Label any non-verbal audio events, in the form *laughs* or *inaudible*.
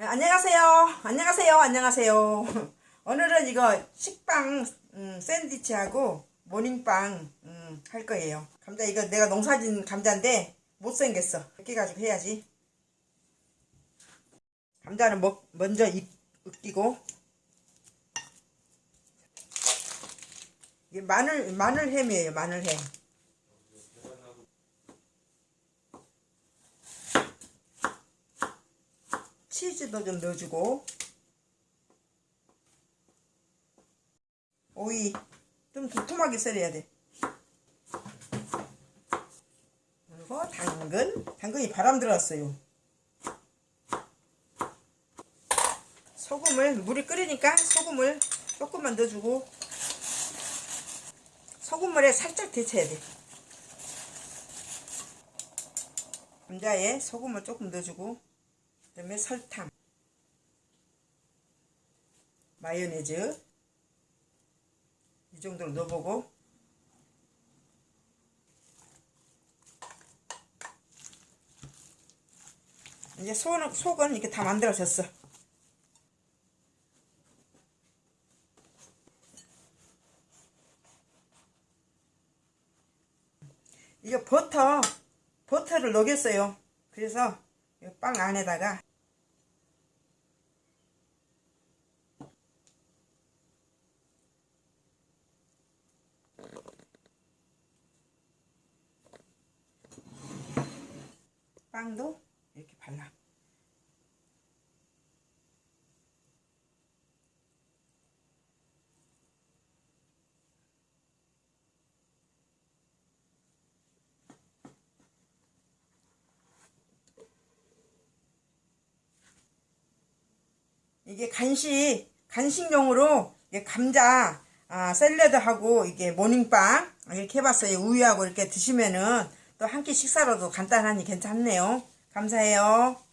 네, 안녕하세요. 안녕하세요. 안녕하세요. *laughs* 오늘은 이거 식빵 음, 샌드위치하고 모닝빵 음, 할 거예요. 감자 이거 내가 농사진 감자인데 못생겼어. 이렇게 가지고 해야지. 감자는 먹, 먼저 익, 으끼고 이게 마늘 마늘 햄이에요. 마늘 햄. 치즈도 좀 넣어주고. 오이. 좀 두툼하게 썰어야 돼. 그리고 당근. 당근이 바람 들었어요. 소금을 물이 끓으니까 소금을 조금만 넣어주고 소금물에 살짝 데쳐야 돼. 감자에 소금을 조금 넣어주고 그 다음에 설탕 마요네즈 이 정도로 넣어보고. 이제 속은, 속은 이렇게 다 만들어졌어. 이거 버터 버터를 녹였어요. 그래서 이빵 안에다가 빵도 이렇게 발라. 이게 간식, 간식용으로 감자, 아, 샐러드하고 이게 모닝빵 이렇게 해봤어요. 우유하고 이렇게 드시면은 또 한 끼 식사로도 간단하니 괜찮네요. 감사해요.